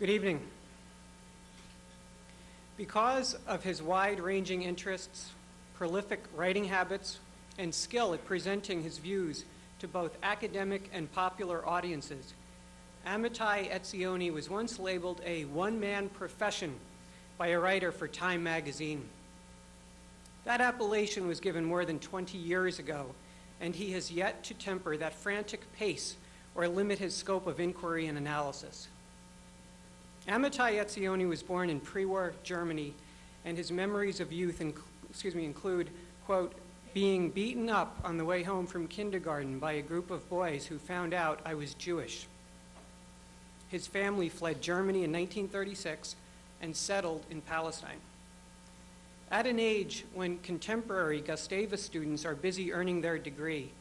Good evening. Because of his wide-ranging interests, prolific writing habits, and skill at presenting his views to both academic and popular audiences, Amitai Etzioni was once labeled a one-man profession by a writer for Time magazine. That appellation was given more than 20 years ago, and he has yet to temper that frantic pace or limit his scope of inquiry and analysis. Amitai Etzioni was born in pre-war Germany, and his memories of youth inc excuse me, include, quote, being beaten up on the way home from kindergarten by a group of boys who found out I was Jewish. His family fled Germany in 1936 and settled in Palestine. At an age when contemporary Gustavus students are busy earning their degree,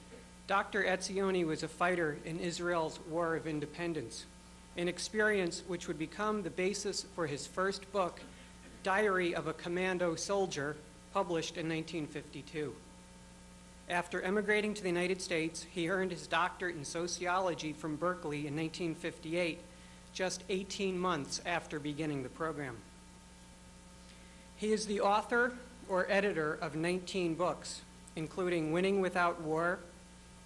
Dr. Etzioni was a fighter in Israel's War of Independence, an experience which would become the basis for his first book, Diary of a Commando Soldier, published in 1952. After emigrating to the United States, he earned his doctorate in sociology from Berkeley in 1958, just 18 months after beginning the program. He is the author or editor of 19 books, including Winning Without War,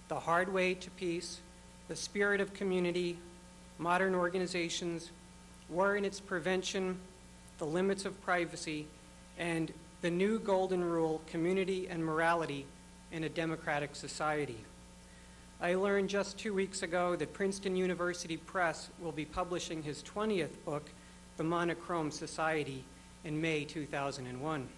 The Hard Way to Peace, The Spirit of Community, Modern Organizations, War and Its Prevention, The Limits of Privacy, and The New Golden Rule, Community and Morality in a Democratic Society. I learned just two weeks ago that Princeton University Press will be publishing his 20th book, The Monochrome Society, in May 2001.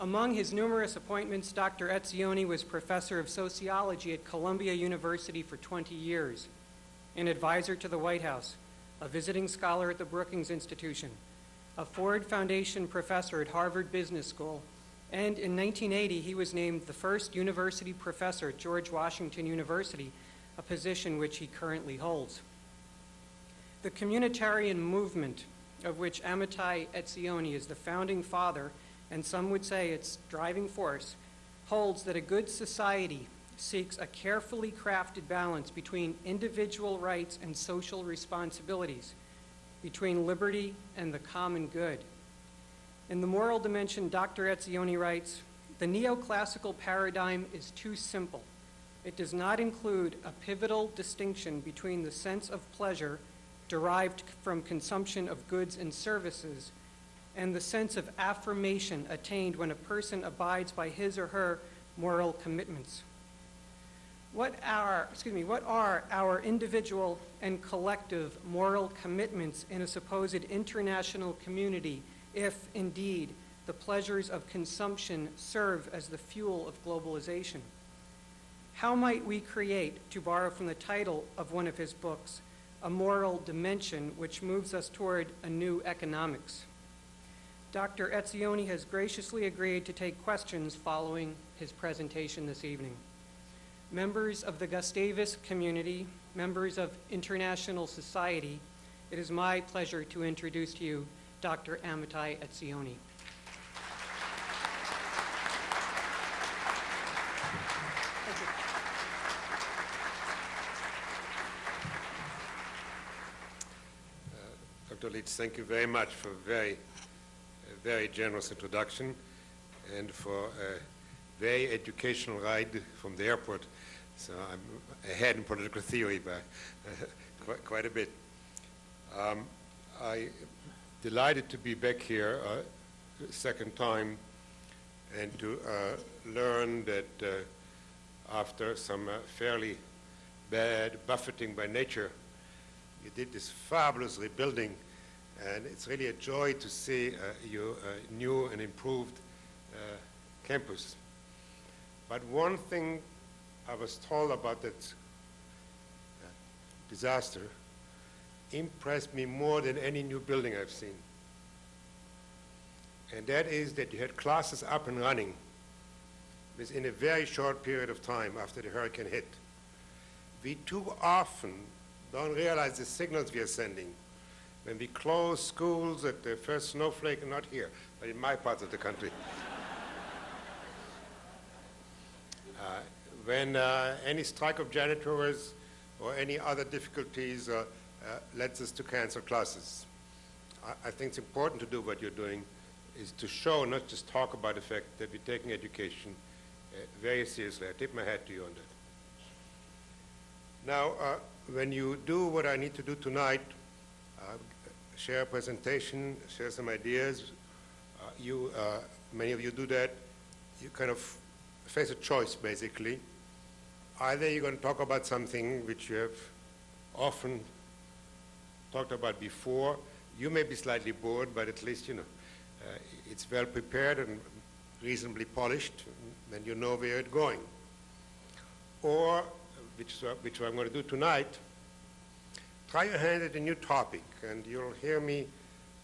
Among his numerous appointments, Dr. Etzioni was professor of sociology at Columbia University for 20 years, an advisor to the White House, a visiting scholar at the Brookings Institution, a Ford Foundation professor at Harvard Business School, and in 1980 he was named the first university professor at George Washington University, a position which he currently holds. The communitarian movement of which Amitai Etzioni is the founding father, and some would say its driving force, holds that a good society seeks a carefully crafted balance between individual rights and social responsibilities, between liberty and the common good. In the moral dimension, Dr. Etzioni writes, the neoclassical paradigm is too simple. It does not include a pivotal distinction between the sense of pleasure derived from consumption of goods and services, and the sense of affirmation attained when a person abides by his or her moral commitments. What are, excuse me, what are our individual and collective moral commitments in a supposed international community if, indeed, the pleasures of consumption serve as the fuel of globalization? How might we create, to borrow from the title of one of his books, a moral dimension which moves us toward a new economics. Dr. Etzioni has graciously agreed to take questions following his presentation this evening. Members of the Gustavus community, members of international society, it is my pleasure to introduce to you Dr. Amitai Etzioni. Uh, Dr. Leach, thank you very much for a very, very generous introduction and for a very educational ride from the airport. So I'm ahead in political theory by uh, quite, quite, a bit. Um, I'm delighted to be back here a uh, second time and to uh, learn that uh, after some uh, fairly bad buffeting by nature, you did this fabulous rebuilding and it's really a joy to see uh, your new and improved campus. But one thing I was told about that uh, disaster impressed me more than any new building I've seen. And that is that you had classes up and running within a very short period of time after the hurricane hit. We too often don't realize the signals we are sending when we close schools at the first snowflake, not here, but in my part of the country. uh, when uh, any strike of janitors or any other difficulties uh, uh uh, leads us to cancel classes. I, I think it's important to do what you're doing, is to show, not just talk about the fact that we're taking education uh, very seriously. I tip my hat to you on that. Now, uh, when you do what I need to do tonight, uh, share a presentation, share some ideas, uh, you, uh, many of you do that, you kind of face a choice, basically. Either you're going to talk about something which you have often talked about before. You may be slightly bored, but at least, you know, uh, it's well prepared and reasonably polished, and you know where it's going. Or, which, which I'm going to do tonight, try your hand at a new topic, and you'll hear me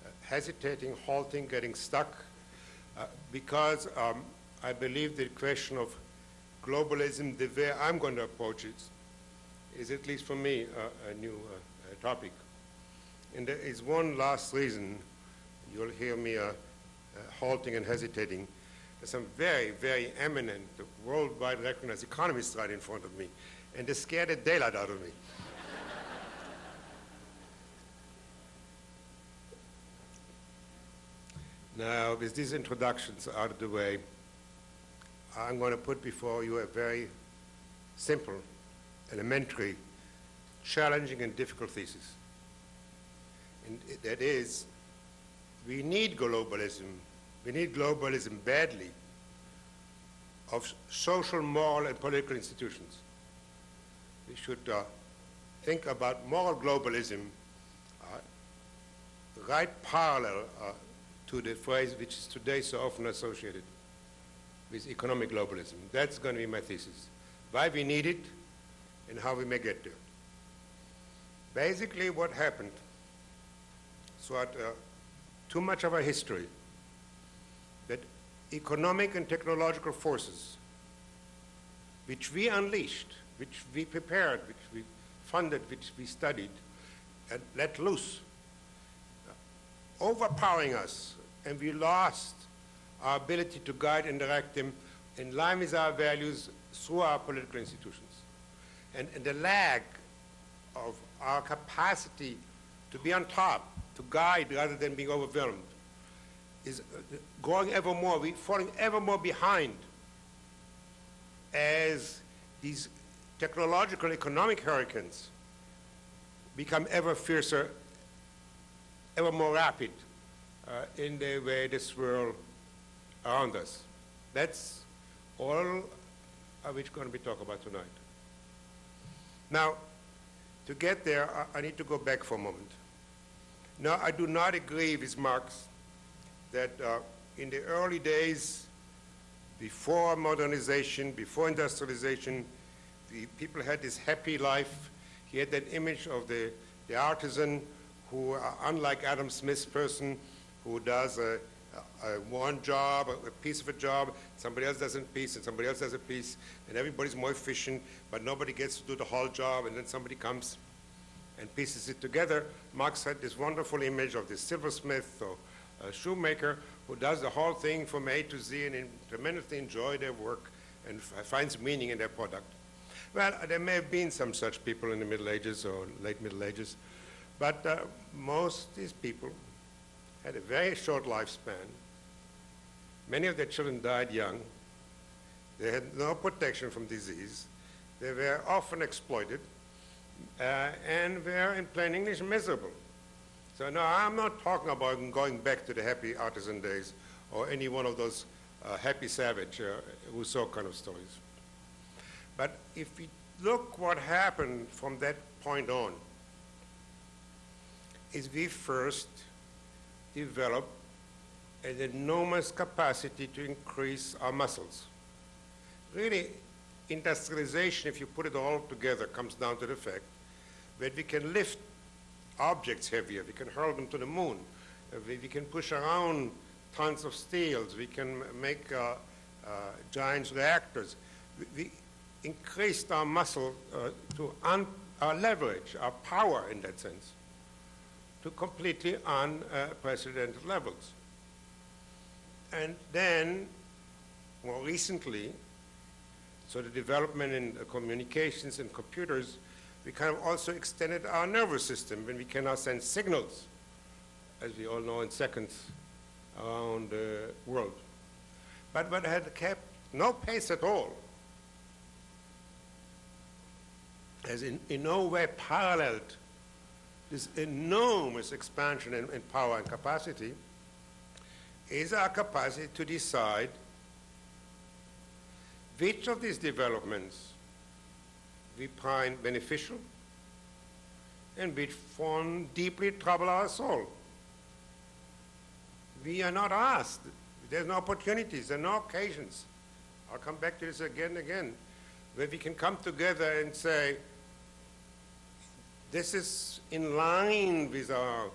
uh, hesitating, halting, getting stuck, uh, because um, I believe the question of globalism, the way I'm going to approach it, is at least for me uh, a new uh, topic. And there is one last reason you'll hear me uh, uh, halting and hesitating. There's some very, very eminent, worldwide recognized economists right in front of me, and they scared the daylight out of me. Now, with these introductions out of the way, I'm going to put before you a very simple, elementary, challenging, and difficult thesis. And that is, we need globalism. We need globalism badly of social, moral, and political institutions. We should uh, think about moral globalism uh, right parallel uh, to the phrase which is today so often associated with economic globalism. That's going to be my thesis. Why we need it and how we may get there. Basically, what happened throughout uh, too much of our history that economic and technological forces which we unleashed, which we prepared, which we funded, which we studied, and let loose, overpowering us, and we lost our ability to guide and direct them in line with our values through our political institutions. And, and the lag of our capacity to be on top, to guide rather than being overwhelmed, is uh, growing ever more. We're falling ever more behind as these technological economic hurricanes become ever fiercer, ever more rapid uh, in the way this swirl around us. That's all which we're going to be talking about tonight. Now, to get there, I, I need to go back for a moment. Now, I do not agree with Marx that uh, in the early days, before modernization, before industrialization, the people had this happy life. He had that image of the, the artisan who, uh, unlike Adam Smith's person, who does a, one job, a, piece of a job, somebody else does a piece, and somebody else does a piece, and everybody's more efficient, but nobody gets to do the whole job, and then somebody comes and pieces it together. Marx had this wonderful image of this silversmith or a shoemaker who does the whole thing from A to Z and in- tremendously enjoy their work and finds meaning in their product. Well, there may have been some such people in the Middle Ages or late Middle Ages, but uh, most these people had a very short lifespan. Many of their children died young. They had no protection from disease. They were often exploited uh, and were, in plain English, miserable. So no, I'm not talking about going back to the happy artisan days or any one of those uh, happy savage uh, Rousseau kind of stories. But if we look what happened from that point on, is we first developed an enormous capacity to increase our muscles. Really, industrialization, if you put it all together, comes down to the fact that we can lift objects heavier, we can hurl them to the moon, uh, we, we can push around tons of steels, we can make uh, uh, giant reactors. We, we increased our muscle uh, to our leverage, our power in that sense, to completely unprecedented levels. And then, more recently, so the development in communications and computers we kind of also extended our nervous system when we can now send signals, as we all know, in seconds around the world. But what had kept no pace at all, has in, in no way paralleled this enormous expansion in, in power and capacity, is our capacity to decide which of these developments we find beneficial and which form deeply trouble our soul. We are not asked. There's no opportunities, there are no occasions. I'll come back to this again and again, where we can come together and say, this is in line with our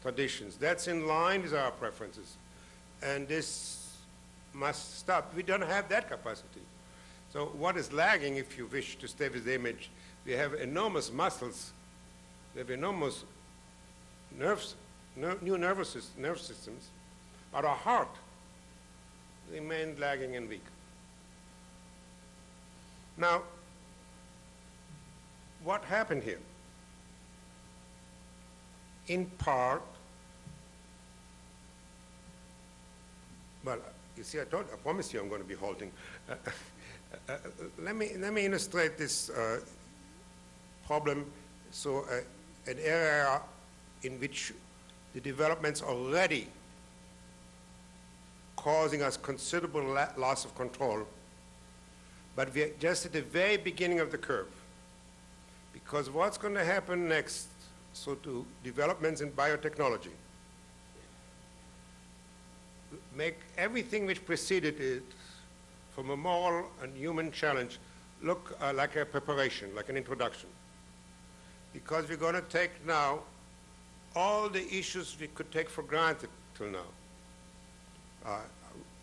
traditions, that's in line with our preferences, and this must stop. We don't have that capacity. So what is lagging, if you wish to stay with the image, we have enormous muscles, we have enormous nerves, ner new nervous sys- nerve systems, but our heart remained lagging and weak. Now, what happened here? In part, well, you see, I told, I promise you I'm going to be halting. Uh, uh, uh, let me let me illustrate this uh, problem. So, uh, an area in which the developments already causing us considerable loss of control, but we're just at the very beginning of the curve. Because what's going to happen next, so to developments in biotechnology, make everything which preceded it from a moral and human challenge look uh, like a preparation, like an introduction. Because we're going to take now all the issues we could take for granted till now. Uh,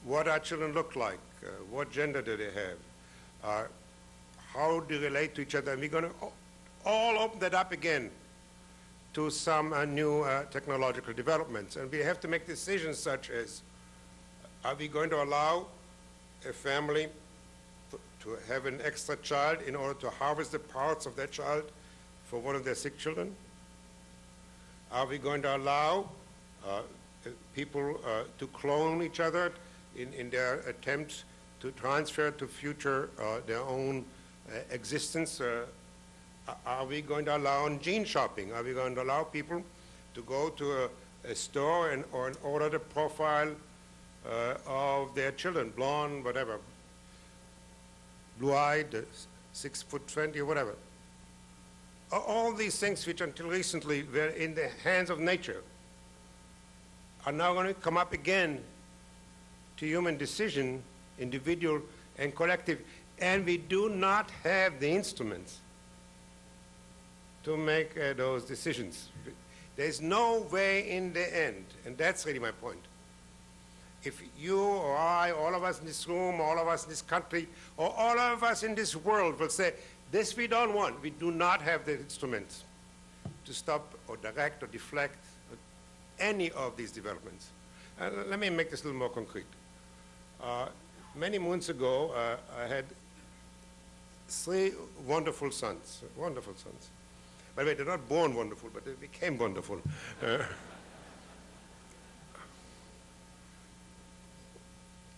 what our children look like, uh, what gender do they have, uh, how do they relate to each other, and we're going to all open that up again to some uh, new uh, technological developments. And we have to make decisions such as, are we going to allow a family to- have an extra child in order to harvest the parts of that child for one of their sick children? Are we going to allow uh, people uh, to clone each other in, in their attempts to transfer to future uh, their own uh, existence? Are we going to allow gene shopping? Are we going to allow people to go to a, a store and, or order the profile uh, of their children, blonde, whatever, blue-eyed, six foot twenty, or whatever. All these things which until recently were in the hands of nature are now going to come up again to human decision, individual and collective, and we do not have the instruments to make uh, those decisions. There's no way in the end, and that's really my point. If you or I, all of us in this room, all of us in this country, or all of us in this world will say, this we don't want, we do not have the instruments to stop or direct or deflect any of these developments. Uh, let me make this a little more concrete. Uh, many moons ago, uh, I had three wonderful sons, wonderful sons. By the way, they're not born wonderful, but they became wonderful. Uh,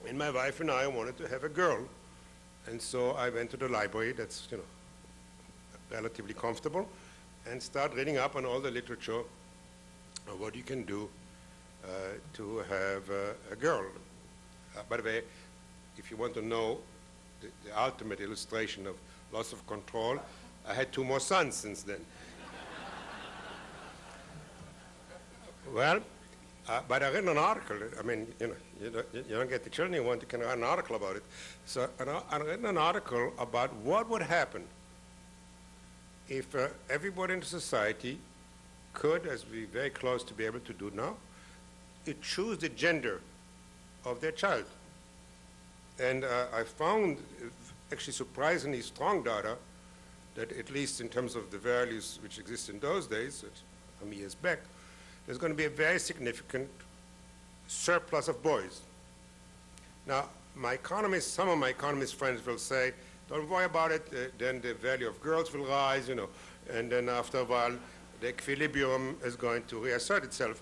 and my wife and I wanted to have a girl. And so I went to the library that's, you know, relatively comfortable and start reading up on all the literature of what you can do uh, to have uh, a girl. Uh, by the way, if you want to know the, the ultimate illustration of loss of control, I had two more sons since then. Well, uh, but I read an article. I mean, you know, you don't, you don't get the children you want, you can write an article about it. So I, read an article about what would happen if uh, everybody in society could, as we're very close to be able to do now, uh, choose the gender of their child. And uh, I found actually surprisingly strong data that at least in terms of the values which exist in those days, some years back, there's going to be a very significant surplus of boys. Now, my economists, some of my economist friends will say, don't worry about it, uh, then the value of girls will rise, you know, and then after a while, the equilibrium is going to reassert itself.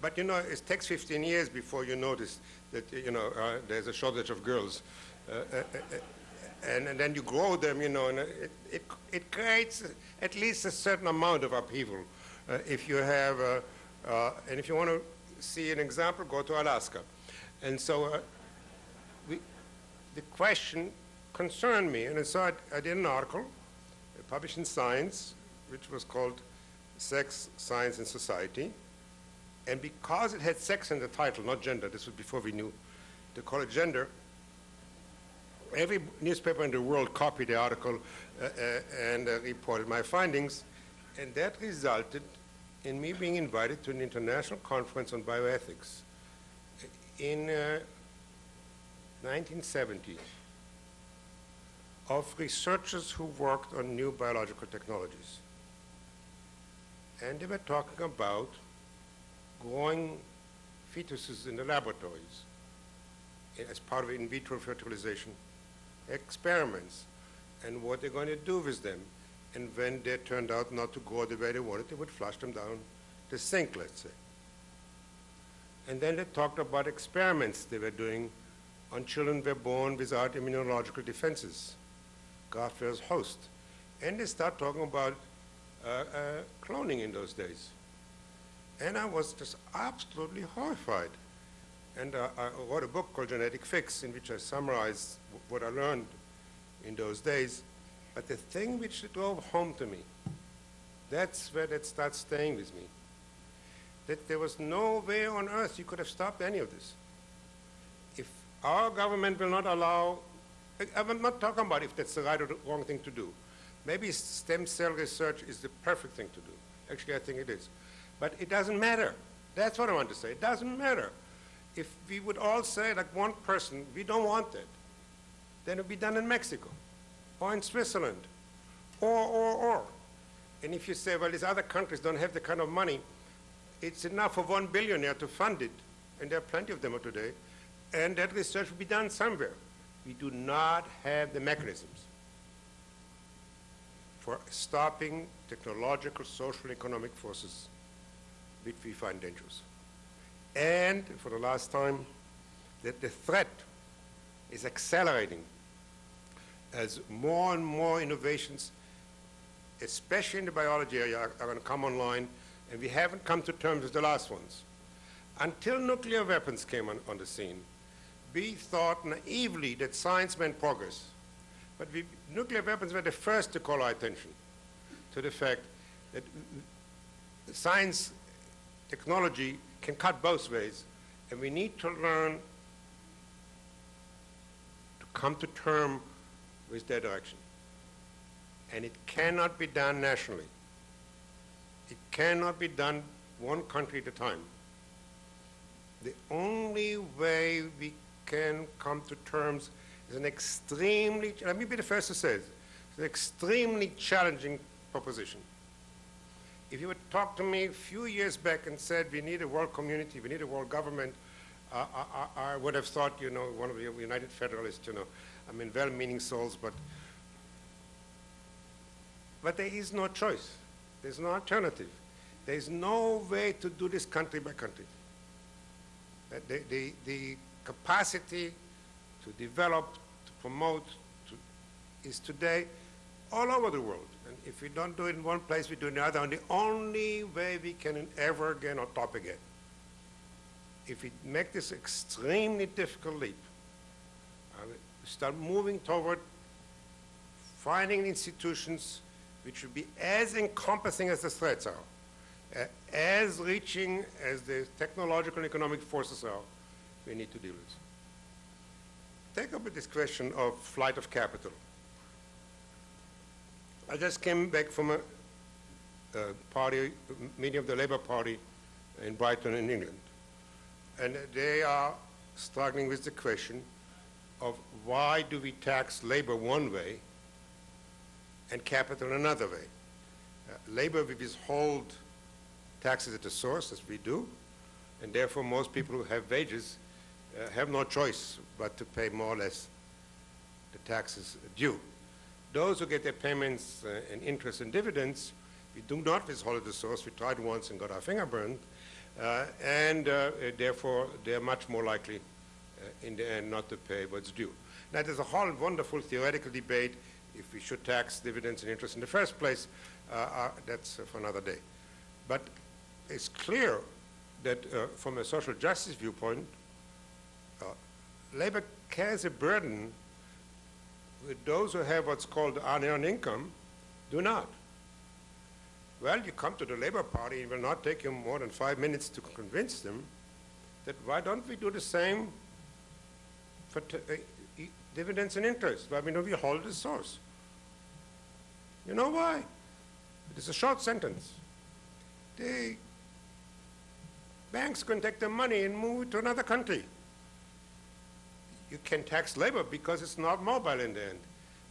But, you know, it takes 15 years before you notice that, you know, uh, there's a shortage of girls. Uh, uh, uh, and, and then you grow them, you know, and it, it, it creates at least a certain amount of upheaval. Uh, if you have, uh, and if you want to see an example, go to Alaska. And so uh, we, the question concerned me, and so I, I did an article uh, published in Science, which was called Sex, Science, and Society. And because it had sex in the title, not gender, this was before we knew to call it gender, every newspaper in the world copied the article uh, uh, and uh, reported my findings, and that resulted in me being invited to an international conference on bioethics in uh, 1970 of researchers who worked on new biological technologies. And they were talking about growing fetuses in the laboratories as part of in vitro fertilization experiments and what they're going to do with them. And when they turned out not to go the way they wanted, they would flush them down the sink, let's say. And then they talked about experiments they were doing on children who were born without immunological defenses, graft-versus host. And they start talking about uh, uh, cloning in those days. And I was just absolutely horrified. And uh, I wrote a book called Genetic Fix, in which I summarized what I learned in those days. But the thing which drove home to me, that's where that starts staying with me, that there was no way on earth you could have stopped any of this. If our government will not allow, I'm not talking about if that's the right or the wrong thing to do. Maybe stem cell research is the perfect thing to do. Actually, I think it is. But it doesn't matter. That's what I want to say. It doesn't matter if we would all say, like one person, we don't want it, then it would be done in Mexico or in Switzerland or, or, or. And if you say, well, these other countries don't have the kind of money, it's enough for one billionaire to fund it, and there are plenty of them today, and that research will be done somewhere. We do not have the mechanisms for stopping technological, social, economic forces which we find dangerous and for the last time, that the threat is accelerating as more and more innovations, especially in the biology area, are, are going to come online, and we haven't come to terms with the last ones. Until nuclear weapons came on, on the scene, we thought naively that science meant progress. But we, nuclear weapons were the first to call our attention to the fact that science, technology can cut both ways, and we need to learn to come to term with their direction. And it cannot be done nationally. It cannot be done one country at a time. The only way we can come to terms is an extremely, let me be the first to say it, it's an extremely challenging proposition. If you would talk to me a few years back and said we need a world community, we need a world government, I, I, would have thought, you know, one of the United Federalists, you know, I mean, well-meaning souls, but, but there is no choice. There's no alternative. There's no way to do this country by country. The, the, the capacity to develop, to promote, to, is today all over the world. And if we don't do it in one place, we do it in another. And the only way we can ever again on top again, if we make this extremely difficult leap, start moving toward finding institutions which will be as encompassing as the threats are, uh, as reaching as the technological and economic forces are, we need to deal with. Take up this question of flight of capital. I just came back from a, a party, meeting of the Labour Party in Brighton in England. And they are struggling with the question of why do we tax labor one way and capital another way? Uh, labor we withhold taxes at the source, as we do, and therefore most people who have wages uh, have no choice but to pay more or less the taxes due. those who get their payments uh, and interest and dividends, we do not withhold at the source. We tried once and got our finger burned. Uh, and uh, therefore, they're much more likely in the end not to pay what's due. Now, there's a whole wonderful theoretical debate if we should tax dividends and interest in the first place. Uh, uh, that's uh, for another day. But it's clear that uh, from a social justice viewpoint, uh, labor carries a burden with those who have what's called unearned income do not. Well, you come to the Labor Party, it will not take you more than five minutes to convince them that why don't we do the same for uh, dividends and interest? We don't we hold the source? You know why? It is a short sentence. The banks can take their money and move it to another country. You can tax labor because it's not mobile in the end.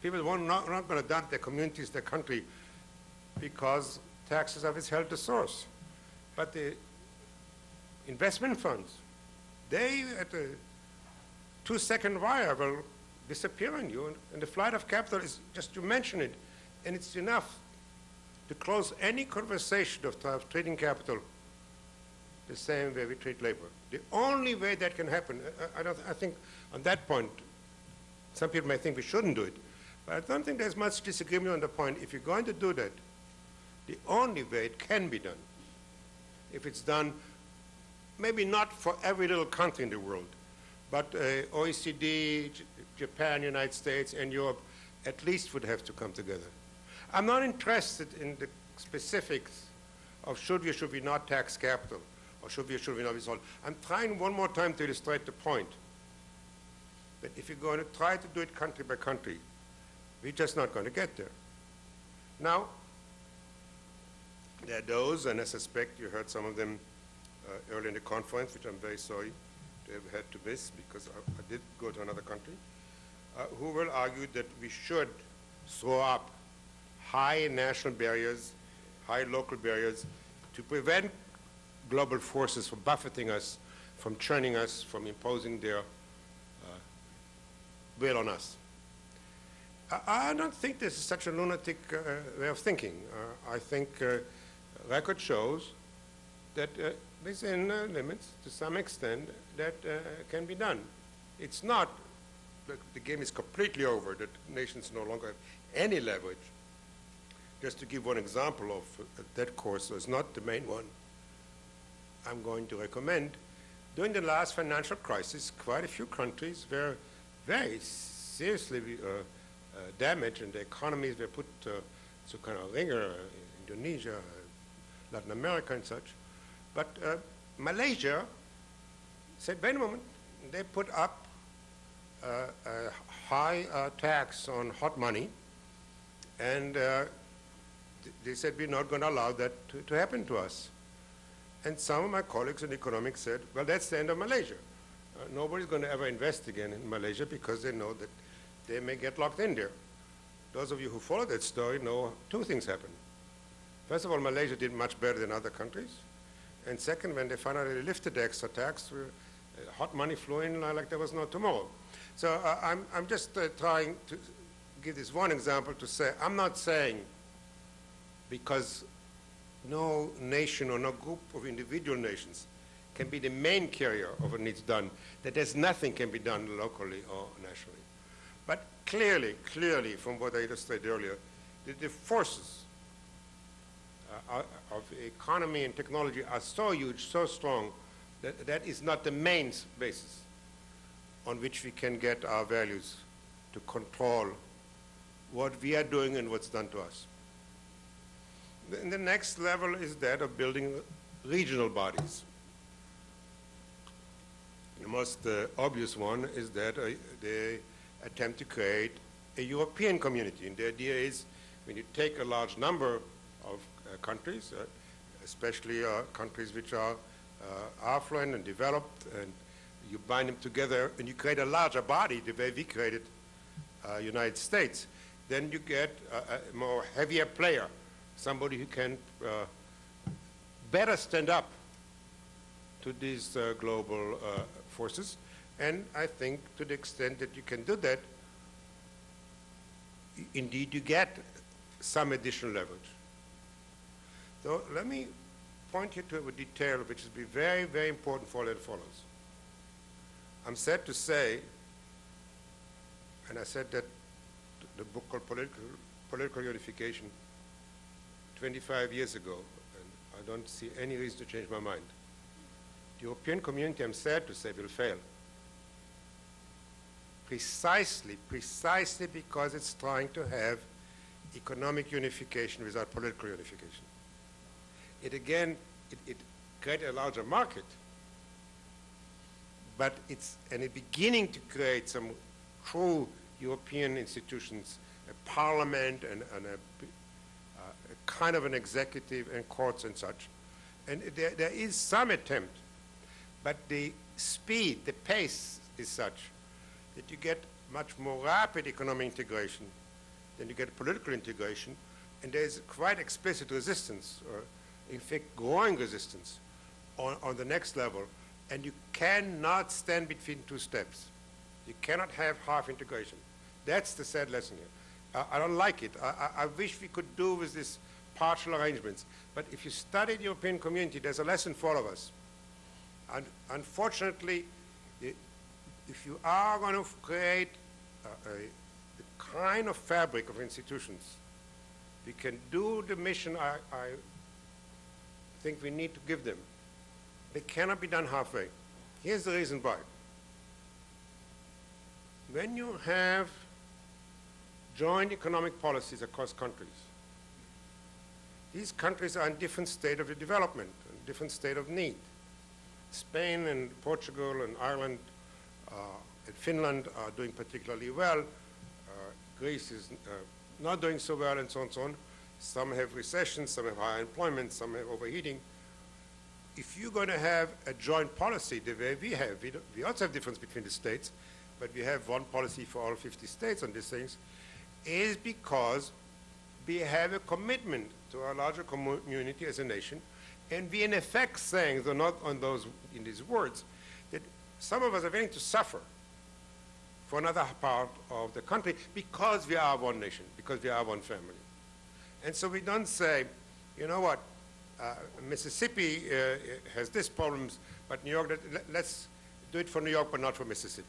People won't not, not going to dump their communities, their country, because taxes are withheld the source. But the investment funds, they at the two-second wire will disappear on you, and, and the flight of capital is just to mention it, and it's enough to close any conversation of, of trading capital the same way we treat labor. The only way that can happen, I, I, don't, I think on that point, some people may think we shouldn't do it, but I don't think there's much disagreement on the point. If you're going to do that, the only way it can be done, if it's done, maybe not for every little country in the world, but uh, OECD, Japan, United States, and Europe at least would have to come together. I'm not interested in the specifics of should we or should we not tax capital, or should we or should we not withhold. I'm trying one more time to illustrate the point that if you're going to try to do it country by country, we're just not going to get there. Now, there are those, and I suspect you heard some of them uh, early in the conference, which I'm very sorry have had to miss because I, I did go to another country, uh, who will argue that we should throw up high national barriers, high local barriers to prevent global forces from buffeting us, from churning us, from imposing their uh, will on us. I, don't think this is such a lunatic uh, way of thinking. Uh, I think uh, record shows that uh, within limits, to some extent, that uh, can be done. It's not that the game is completely over, that nations no longer have any leverage. Just to give one example of uh, that course, so it's not the main one I'm going to recommend. During the last financial crisis, quite a few countries were very seriously uh, uh, damaged and the economies were put uh, to kind of ringer, Indonesia, Latin America and such. But uh, Malaysia said, wait a moment, they put up uh, a high uh, tax on hot money, and uh, th- they said, we're not going to allow that to, to happen to us. And some of my colleagues in economics said, well, that's the end of Malaysia. Uh, nobody's going to ever invest again in Malaysia because they know that they may get locked in there. Those of you who follow that story know two things happened. First of all, Malaysia did much better than other countries. And second, when they finally lifted the extra tax, uh, hot money flew in like there was no tomorrow. So uh, I'm, I'm just uh, trying to give this one example to say, I'm not saying because no nation or no group of individual nations can be the main carrier of what needs done, that there's nothing can be done locally or nationally. But clearly, clearly, from what I illustrated earlier, the, the forces uh, of economy and technology are so huge, so strong, that that is not the main basis on which we can get our values to control what we are doing and what's done to us. Then the next level is that of building regional bodies. The most uh, obvious one is that uh, they attempt to create a European community. And the idea is when you take a large number of uh, countries, uh, especially uh, countries which are uh, affluent and developed, and you bind them together and you create a larger body the way we created uh, United States, then you get a, a more heavier player, somebody who can uh, better stand up to these uh, global uh, forces. And I think to the extent that you can do that, indeed you get some additional leverage. So let me point you to a detail which will be very, very important for all that follows. I'm sad to say, and I said that the book called Political, Political Unification 25 years ago, and I don't see any reason to change my mind. The European community, I'm sad to say, will fail. Precisely, precisely because it's trying to have economic unification without political unification. It again, it, it created a larger market, but it's and it's beginning to create some true European institutions, a parliament and, and a, uh, a kind of an executive and courts and such. And there, there is some attempt, but the speed, the pace is such that you get much more rapid economic integration than you get political integration, and there's quite explicit resistance, in fact growing resistance on, on the next level, and you cannot stand between two steps. You cannot have half integration. That's the sad lesson here. I, I don't like it. I, I, I wish we could do with this partial arrangements. But if you study the European community, there's a lesson for all of us. And unfortunately, if you are going to create a, a, the kind of fabric of institutions, we can do the mission I, I think we need to give them. They cannot be done halfway. Here's the reason why. When you have joint economic policies across countries, these countries are in different state of development, in different state of need. Spain and Portugal and Ireland uh, and Finland are doing particularly well. Uh, Greece is uh, not doing so well and so on and so on. Some have recession, some have high employment, some have overheating. If you're going to have a joint policy the way we have, we, we also have difference between the states, but we have one policy for all 50 states on these things, is because we have a commitment to our larger community as a nation, and we in effect saying, though not on those, in these words, that some of us are willing to suffer for another part of the country because we are one nation, because we are one family. And so we don't say, you know what, uh, Mississippi uh, has this problems, but New York, let's do it for New York, but not for Mississippi.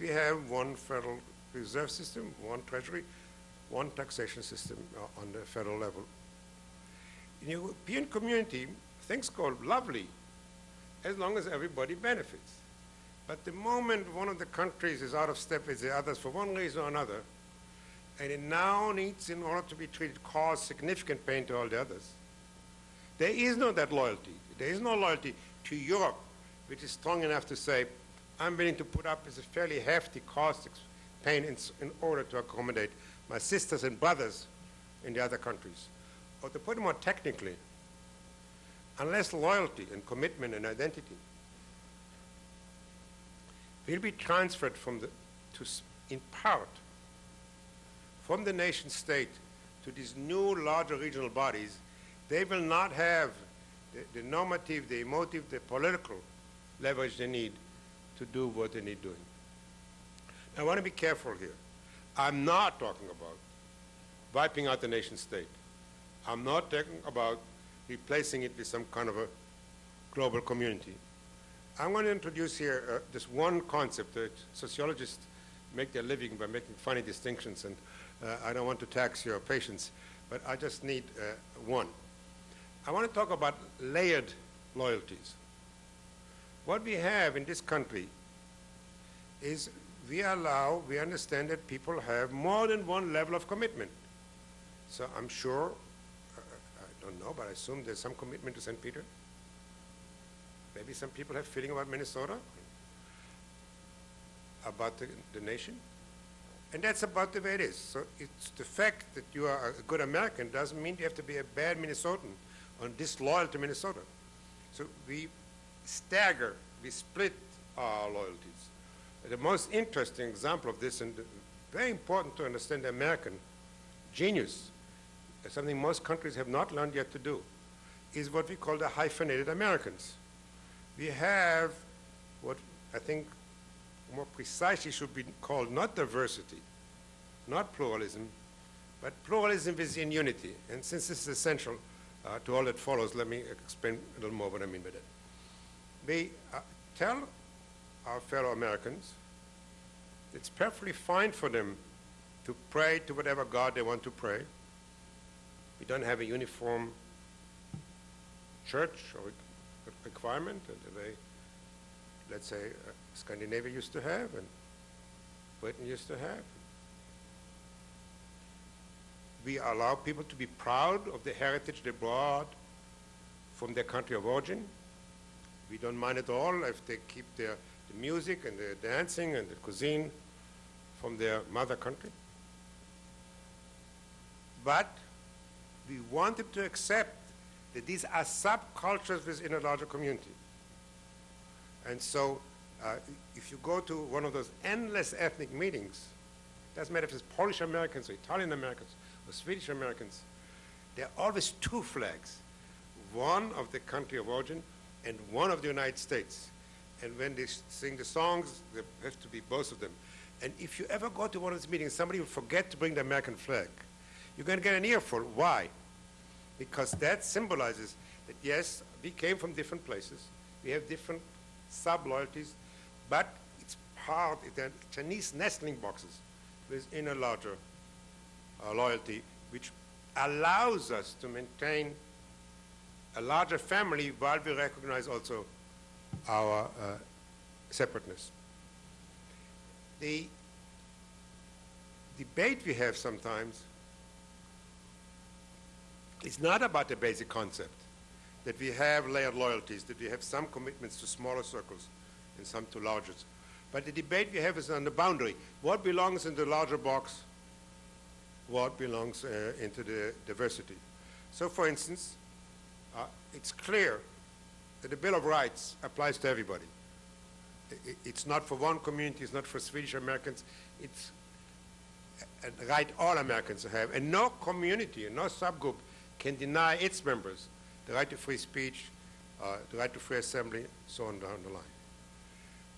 We have one federal reserve system, one treasury, one taxation system uh, on the federal level. In the European community, things go lovely as long as everybody benefits. But the moment one of the countries is out of step with the others for one reason or another, and it now needs, in order to be treated, cause significant pain to all the others. There is no that loyalty. There is no loyalty to Europe, which is strong enough to say, I'm willing to put up with a fairly hefty cost pain in, in order to accommodate my sisters and brothers in the other countries. Or to put it more technically, unless loyalty and commitment and identity will be transferred from the, to, in part from the nation state to these new larger regional bodies, they will not have the, the normative, the emotive, the political leverage they need to do what they need doing. I want to be careful here. I'm not talking about wiping out the nation state. I'm not talking about replacing it with some kind of a global community. I'm going to introduce here uh, this one concept that sociologists make their living by making funny distinctions, and I don't want to tax your patience, but I just need uh, one. I want to talk about layered loyalties. What we have in this country is we allow, we understand that people have more than one level of commitment. So I'm sure, uh, I don't know, but I assume there's some commitment to St. Peter. Maybe some people have feeling about Minnesota, about the, the nation. And that's about the way it is. So it's the fact that you are a good American doesn't mean you have to be a bad Minnesotan or disloyal to Minnesota. So we stagger, we split our loyalties. The most interesting example of this, and very important to understand the American genius, something most countries have not learned yet to do, is what we call the hyphenated Americans. We have what I think more precisely should be called not diversity, not pluralism, but pluralism within unity. And since this is essential uh, to all that follows, let me explain a little more what I mean by that. We uh, tell our fellow Americans it's perfectly fine for them to pray to whatever God they want to pray. We don't have a uniform church or requirement they, let's say, uh, Scandinavia used to have and Britain used to have. We allow people to be proud of the heritage they brought from their country of origin. We don't mind at all if they keep their the music and the dancing and the cuisine from their mother country. But we want them to accept that these are subcultures within a larger community. And so uh, if you go to one of those endless ethnic meetings, doesn't matter if it's Polish Americans or Italian Americans or Swedish Americans, there are always two flags, one of the country of origin and one of the United States. And when they sing the songs, there have to be both of them. And if you ever go to one of these meetings, somebody will forget to bring the American flag. You're going to get an earful. Why? Because that symbolizes that, yes, we came from different places. We have different sub-loyalties, but it's part, the Chinese nestling boxes within a larger uh, loyalty, which allows us to maintain a larger family while we recognize also our uh, separateness. The debate we have sometimes is not about the basic concept that we have layered loyalties, that we have some commitments to smaller circles and some to larger. But the debate we have is on the boundary. What belongs in the larger box? What belongs uh, into the diversity? So, for instance, uh, it's clear that the Bill of Rights applies to everybody. It's not for one community, it's not for Swedish Americans, it's a right all Americans have. And no community, no subgroup can deny its members the right to free speech, uh, the right to free assembly, so on down the line.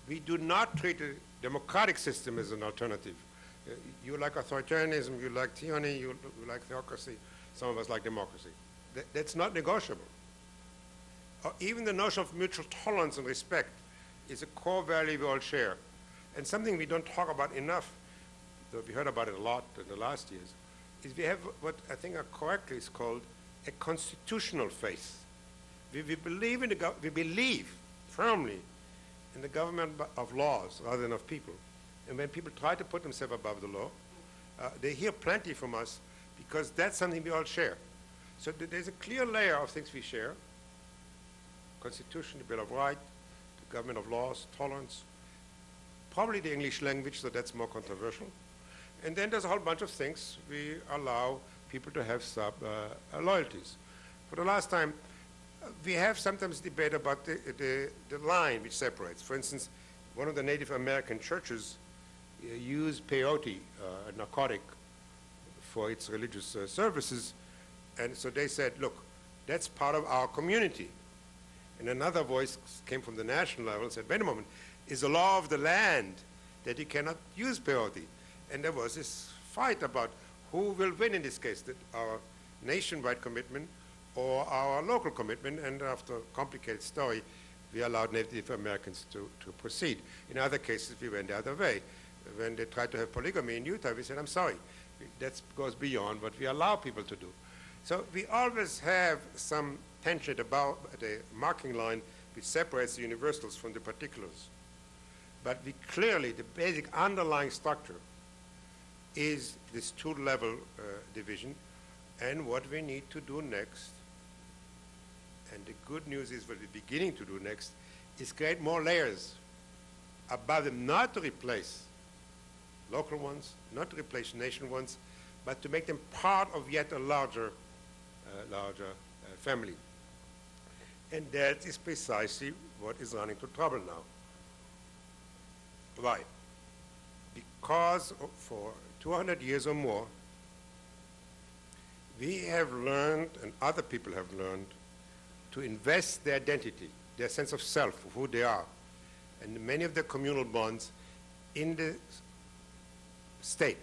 We do not treat the democratic system as an alternative. Uh, you like authoritarianism, you like tyranny, you, you, like theocracy, some of us like democracy. Th that's not negotiable. Uh, even the notion of mutual tolerance and respect is a core value we all share. And something we don't talk about enough, though we heard about it a lot in the last years, is we have what I think are correctly is called a constitutional faith. We, we believe in the we believe firmly in the government of laws rather than of people. And when people try to put themselves above the law, uh, they hear plenty from us because that's something we all share. So th there's a clear layer of things we share. Constitution, the Bill of Rights, the government of laws, tolerance, probably the English language, so that's more controversial. And then there's a whole bunch of things we allow people to have sub uh, loyalties. For the last time, uh, we have sometimes debate about the, the, the, line which separates. For instance, one of the Native American churches uh, used peyote, uh, a narcotic, for its religious uh, services. And so they said, look, that's part of our community. And another voice came from the national level and said, wait a moment, is the law of the land that you cannot use peyote? And there was this fight about who will win in this case, our nationwide commitment or our local commitment, and after a complicated story, we allowed Native Americans to, to proceed. In other cases, we went the other way. When they tried to have polygamy in Utah, we said, I'm sorry, that goes beyond what we allow people to do. So we always have some tension about the marking line which separates the universals from the particulars. But we clearly, the basic underlying structure is this two-level uh, division and what we need to do next. And the good news is what we're beginning to do next is create more layers above them, not to replace local ones, not to replace nation ones, but to make them part of yet a larger, uh, larger uh, family. And that is precisely what is running into trouble now. Why? Because for 200 years or more, we have learned, and other people have learned, to invest their identity, their sense of self, of who they are, and many of the communal bonds in the state,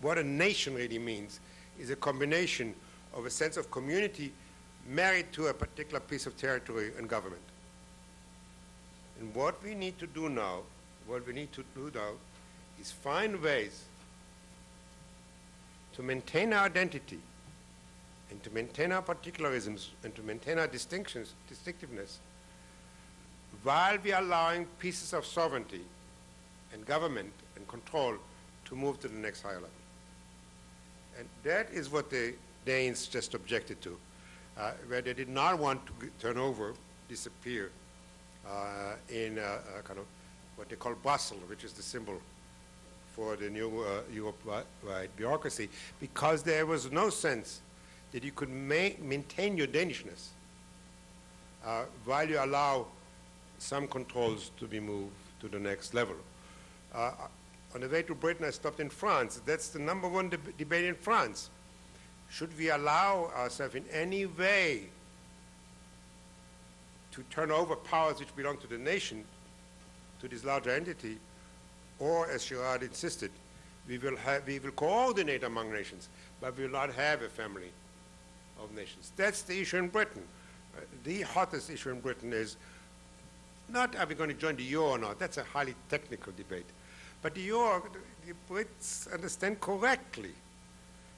what a nation really means is a combination of a sense of community married to a particular piece of territory and government. And what we need to do now, what we need to do now, is find ways to maintain our identity and to maintain our particularisms and to maintain our distinctions, distinctiveness, while we are allowing pieces of sovereignty and government and control to move to the next higher level. And that is what the Danes just objected to, uh, where they did not want to turn over, disappear uh, in uh, uh, kind of what they call Brussels, which is the symbol for the new uh, Europe-wide bureaucracy, because there was no sense that you could ma- maintain your Danishness uh, while you allow some controls to be moved to the next level. Uh, on the way to Britain, I stopped in France. That's the number one deb- debate in France. Should we allow ourselves in any way to turn over powers which belong to the nation to this larger entity, or, as Girard insisted, we will, have, we will coordinate among nations, but we will not have a family of nations. That's the issue in Britain. Uh, the hottest issue in Britain is not are we going to join the euro or not. That's a highly technical debate. But the euro, the Brits understand correctly,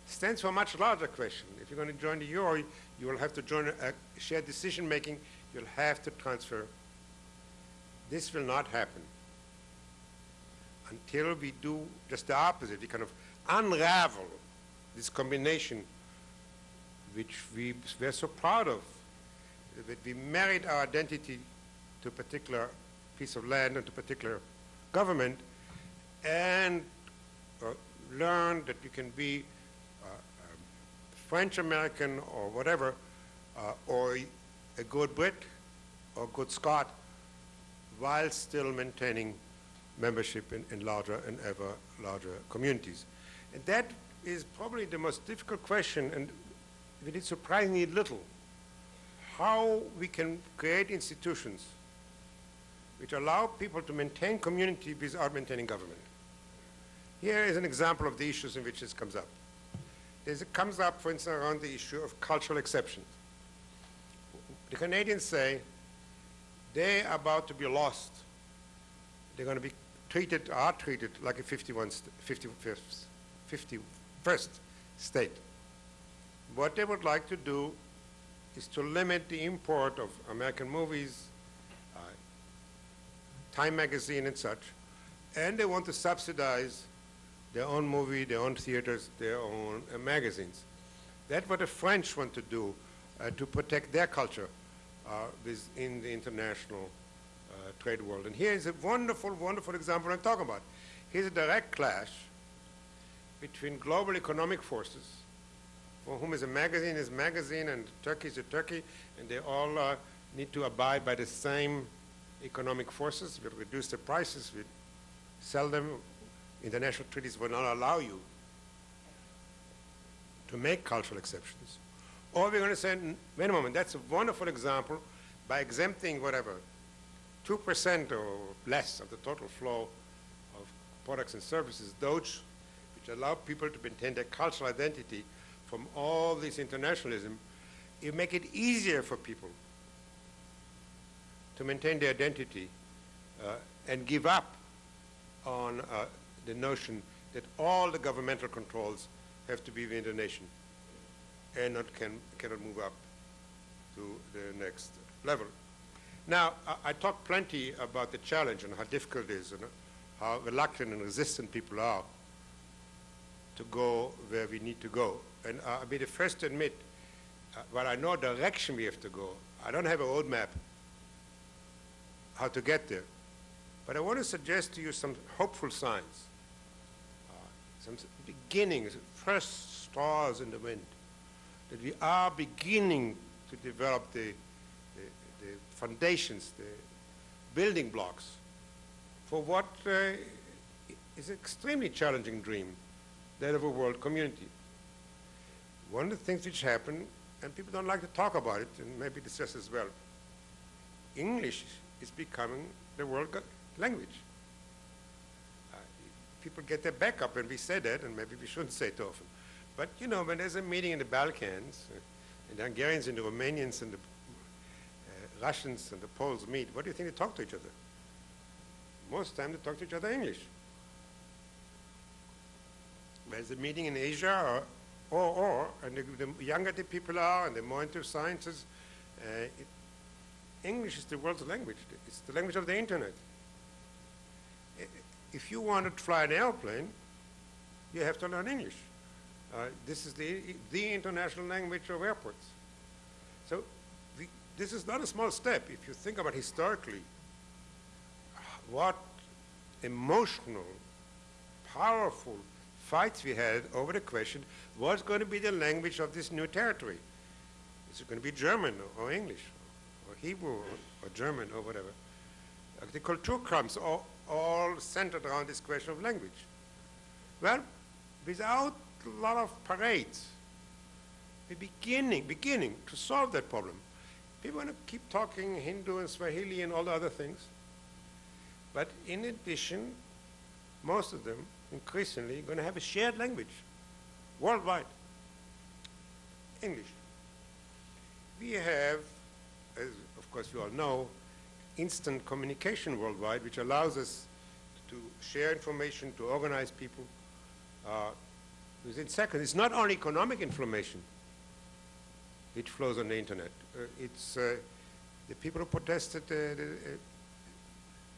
stands for a much larger question. If you're going to join the euro, you will have to join a shared decision making. You'll have to transfer. This will not happen until we do just the opposite. We kind of unravel this combination which we were so proud of, that we married our identity to a particular piece of land and to a particular government, and uh, learned that you can be uh, um, French American or whatever, uh, or a good Brit or a good Scot, while still maintaining membership in, in larger and ever larger communities. And that is probably the most difficult question, and we did surprisingly little. How we can create institutions which allow people to maintain community without maintaining government. Here is an example of the issues in which this comes up. This comes up, for instance, around the issue of cultural exceptions. The Canadians say they are about to be lost. They're going to be treated, are treated like a 51, st- 55th, 51st state. What they would like to do is to limit the import of American movies, uh, Time magazine and such, and they want to subsidize their own movie, their own theaters, their own uh, magazines. That's what the French want to do uh, to protect their culture uh, within the international trade world. And here is a wonderful, wonderful example I'm talking about. Here's a direct clash between global economic forces, for whom is a magazine is a magazine and Turkey is a Turkey, and they all uh, need to abide by the same economic forces. We'll reduce the prices, we sell them. International treaties will not allow you to make cultural exceptions. Or we're going to say, wait a moment, that's a wonderful example. By exempting whatever, 2% or less of the total flow of products and services, those which allow people to maintain their cultural identity from all this internationalism, you make it easier for people to maintain their identity uh, and give up on uh, the notion that all the governmental controls have to be within the nation and not can, cannot move up to the next level. Now, I, I plenty about the challenge and how difficult it is and how reluctant and resistant people are to go where we need to go. And uh, I'll be the first to admit, uh, while I know the direction we have to go, I don't have a roadmap how to get there. But I want to suggest to you some hopeful signs, uh, some beginnings, first stars in the wind, that we are beginning to develop the foundations, the building blocks for what uh, is an extremely challenging dream, that of a world community. One of the things which happen, and people don't like to talk about it, and maybe discuss as well, English is becoming the world language. Uh, people get their back up when we say that, and maybe we shouldn't say it often. But, you know, when there's a meeting in the Balkans, uh, and the Hungarians and the Romanians and the Russians and the Poles meet, what do you think they talk to each other? Most time they talk to each other English. There's a meeting in Asia, or, or, or and the, the younger the people are and the more into sciences, uh, it, English is the world's language. It's the language of the internet. If you want to fly an airplane, you have to learn English. Uh, this is the, the international language of airports. The, this is not a small step. If you think about historically, what emotional, powerful fights we had over the question, what's going to be the language of this new territory? Is it going to be German or, English or Hebrew or, German or whatever? Uh, the Kulturkampfs all, all centered around this question of language. Well, without a lot of parades, we're beginning, beginning to solve that problem. People want to keep talking Hindu and Swahili and all the other things. But in addition, most of them increasingly are going to have a shared language worldwide English. We have, as of course you all know, instant communication worldwide, which allows us to share information, to organize people uh, within seconds. It's not only economic information which flows on the internet. Uh, it's uh, the people who protested uh, the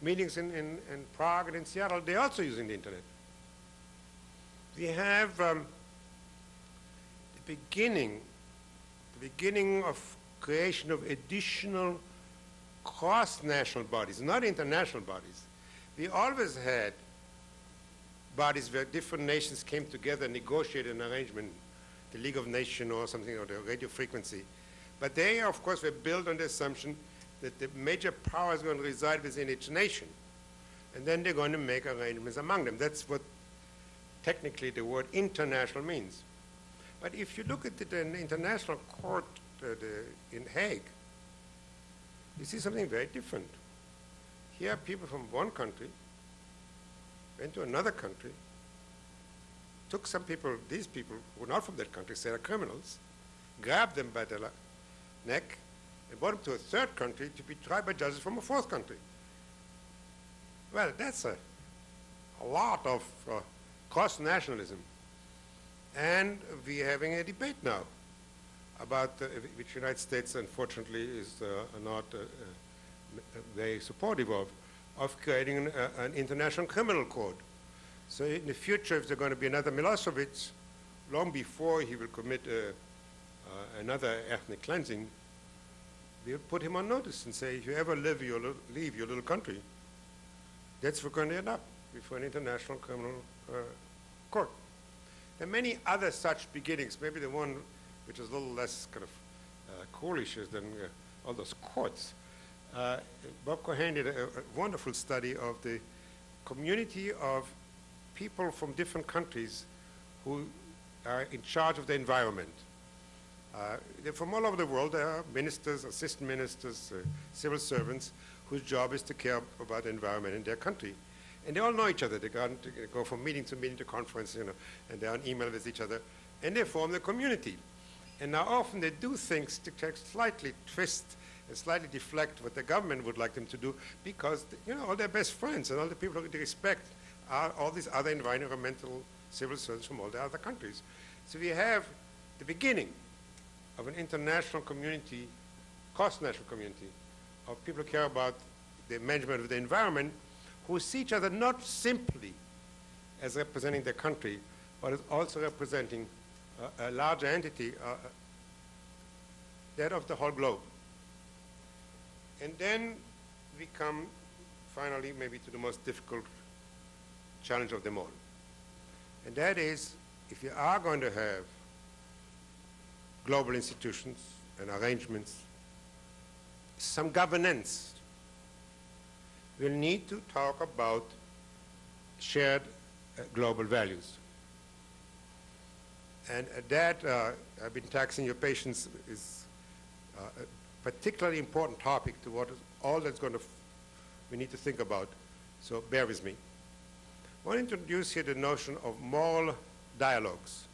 meetings in, in, in Prague and in Seattle, they're also using the internet. We have um, the beginning, the beginning of creation of additional cross-national bodies, not international bodies. We always had bodies where different nations came together and negotiated an arrangement, the League of Nations or something, or the radio frequency. But they, of course, were built on the assumption that the major power is going to reside within each nation. And then they're going to make arrangements among them. That's what technically the word international means. But if you look at the, the international court uh, the, in Hague, you see something very different. Here, people from one country went to another country, took some people, these people who were not from that country, say they're criminals, grabbed them by the neck, and brought him to a third country to be tried by judges from a fourth country. Well, that's a, a lot of uh, cross-nationalism. And we're having a debate now about uh, which United States, unfortunately, is uh, not uh, uh, very supportive of, of creating an, uh, an international criminal code. So in the future, if there's going to be another Milosevic, long before he will commit uh, another ethnic cleansing, we'll put him on notice and say, if you ever live your leave your little country, that's where we're going to end up, before an international criminal uh, court. There are many other such beginnings, maybe the one which is a little less kind of uh, coolish than uh, all those courts. Uh, Bob Cohen did a, a wonderful study of the community of people from different countries who are in charge of the environment. Uh, from all over the world. There are ministers, assistant ministers, uh, civil servants whose job is to care about the environment in their country. And they all know each other. They go, they go from meeting to meeting to conference, you know, and they're on email with each other. And they form the community. And now often they do things to to slightly twist and slightly deflect what the government would like them to do because, you know, all their best friends and all the people they respect are all these other environmental civil servants from all the other countries. So we have the beginning of an international community, cross-national community, of people who care about the management of the environment, who see each other not simply as representing their country, but as also representing a larger entity, uh, that of the whole globe. And then we come finally maybe to the most difficult challenge of them all. And that is, if you are going to have global institutions and arrangements, some governance, we'll need to talk about shared uh, global values. And uh, that, uh, I've been taxing your patience, is uh, a particularly important topic to what all that's going to, we need to think about. So bear with me. I want to introduce here the notion of moral dialogues.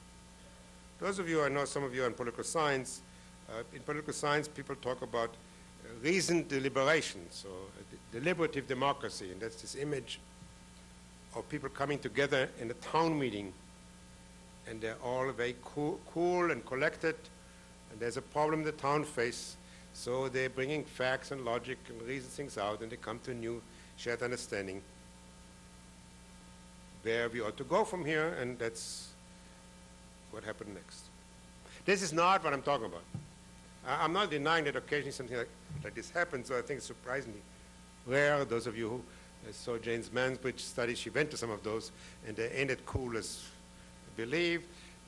Those of you, I know some of you are in political science. Uh, in political science, people talk about uh, reasoned deliberation, so uh, deliberative democracy, and that's this image of people coming together in a town meeting, and they're all very cool, cool and collected, and there's a problem the town face, so they're bringing facts and logic and reason things out, and they come to a new shared understanding where we ought to go from here, and that's what happened next. This is not what I'm talking about. I- I'm not denying that occasionally something like, like this happens, so I think it's surprisingly rare. Those of you who uh, saw Jane's Mansbridge study, she went to some of those, and they as cool as believe.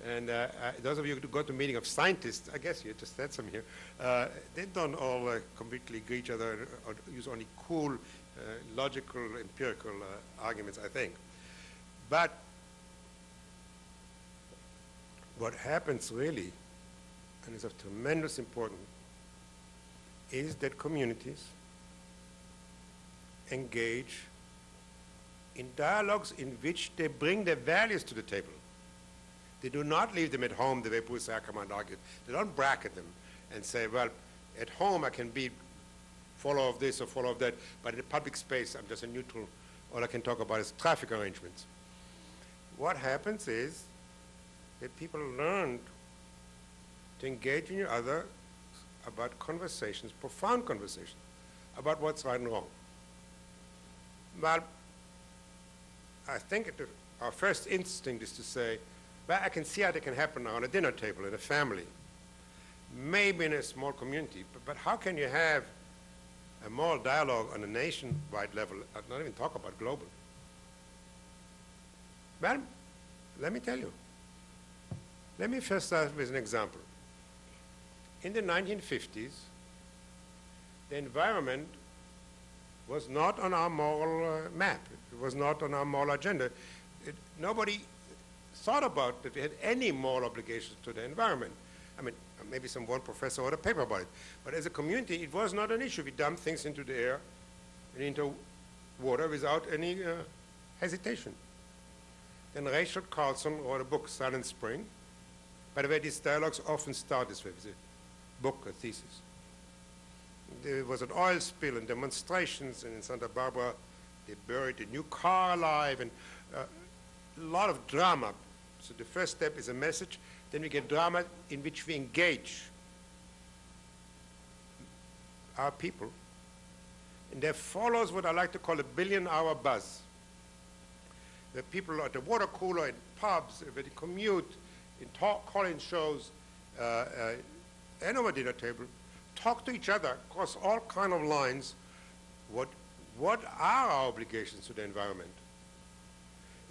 And uh, uh, those of you who go to meeting of scientists, I guess you just had some here, uh, they don't all uh, completely agree each other or use only cool, uh, logical, empirical arguments, I think. But what happens really, and is of tremendous importance, is that communities engage in dialogues in which they bring their values to the table. They do not leave them at home the way Bruce Ackerman argued. They don't bracket them and say, well, at home I can be follower of this or follower of that, but in the public space I'm just a neutral. All I can talk about is traffic arrangements. What happens is that people learn to engage in each other about conversations, profound conversations, about what's right and wrong. Well, I think it, our first instinct is to say, well, I can see how that can happen on a dinner table in a family, maybe in a small community, but, but how can you have a moral dialogue on a nationwide level, uh, not even talk about global? Well, let me tell you. Let me first start with an example. In the 1950s, the environment was not on our moral uh, map. It was not on our moral agenda. It, nobody thought about that we had any moral obligations to the environment. I mean, maybe some one professor wrote a paper about it. But as a community, it was not an issue. We dumped things into the air and into water without any uh, hesitation. Then Rachel Carson wrote a book, Silent Spring. By the way, these dialogues often start this way, with a book, a thesis. There was an oil spill and demonstrations, and in Santa Barbara, they buried a new car alive, and uh, a lot of drama. So the first step is a message, then we get drama in which we engage our people. And there follows what I like to call a billion hour buzz. The people at the water cooler, in pubs, where they commute, in talk calling shows, uh, uh, and over dinner table, talk to each other across all kind of lines. What, what are our obligations to the environment?